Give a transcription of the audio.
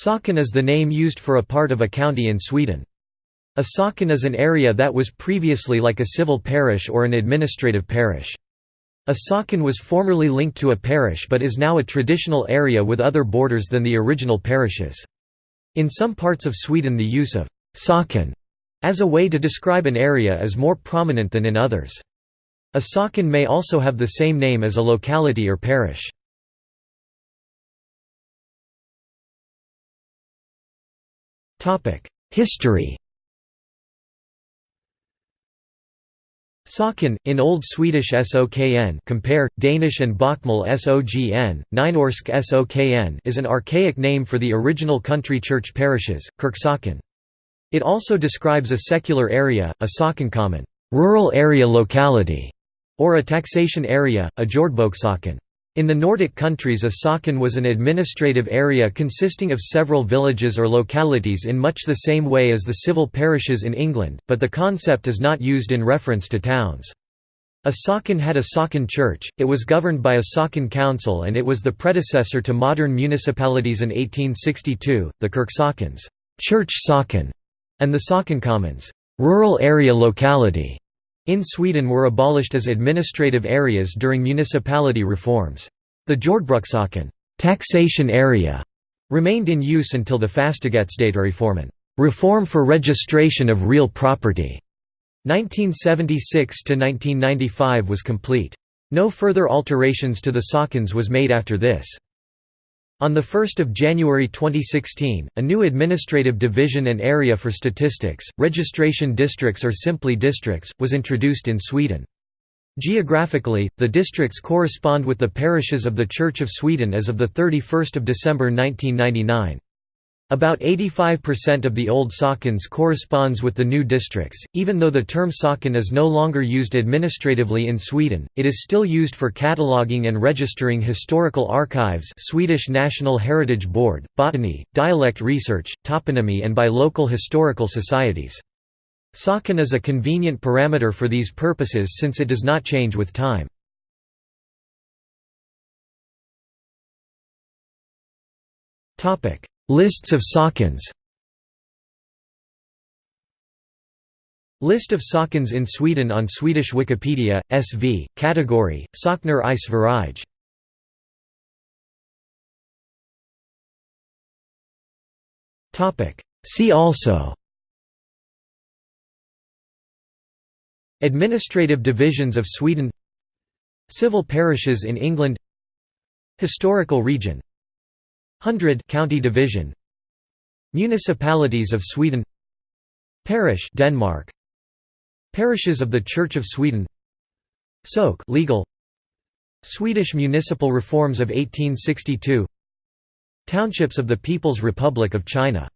Socken is the name used for a part of a county in Sweden. A socken is an area that was previously like a civil parish or an administrative parish. A socken was formerly linked to a parish but is now a traditional area with other borders than the original parishes. In some parts of Sweden the use of «socken» as a way to describe an area is more prominent than in others. A socken may also have the same name as a locality or parish. History Socken, in Old Swedish Sokn compare, Danish and Bokmål Sogn, Nynorsk Sokn is an archaic name for the original country church parishes, Kyrksocken. It also describes a secular area, a sockenkommun rural area locality", or a taxation area, a jordboksocken. In the Nordic countries a socken was an administrative area consisting of several villages or localities in much the same way as the civil parishes in England, but the concept is not used in reference to towns. A socken had a socken church, it was governed by a socken council and it was the predecessor to modern municipalities in 1862, the Kyrksockens church socken", and the Sockenkommuns rural area locality", in Sweden were abolished as administrative areas during municipality reforms. The Jordbrukssocken taxation area remained in use until the Fastighetsdatareformen reform for registration of real property 1976 to 1995 was complete. No further alterations to the sockens was made after this. On 1 January 2016, a new administrative division and area for statistics, registration districts or simply districts, was introduced in Sweden. Geographically, the districts correspond with the parishes of the Church of Sweden as of 31 December 1999. About 85% of the old sockens corresponds with the new districts. Even though the term socken is no longer used administratively in Sweden, it is still used for cataloguing and registering historical archives, Swedish National Heritage Board, botany, dialect research, toponymy, and by local historical societies. Socken is a convenient parameter for these purposes since it does not change with time. Topic Lists of sockens List of sockens in Sweden on Swedish Wikipedia, SV, category, Sockner i Sverige See also. Administrative divisions of Sweden. Civil parishes in England. Historical region Hundred county division. Municipalities of Sweden. Parish Denmark. Parishes of the Church of Sweden. Soke legal. Swedish municipal reforms of 1862 Townships of the People's Republic of China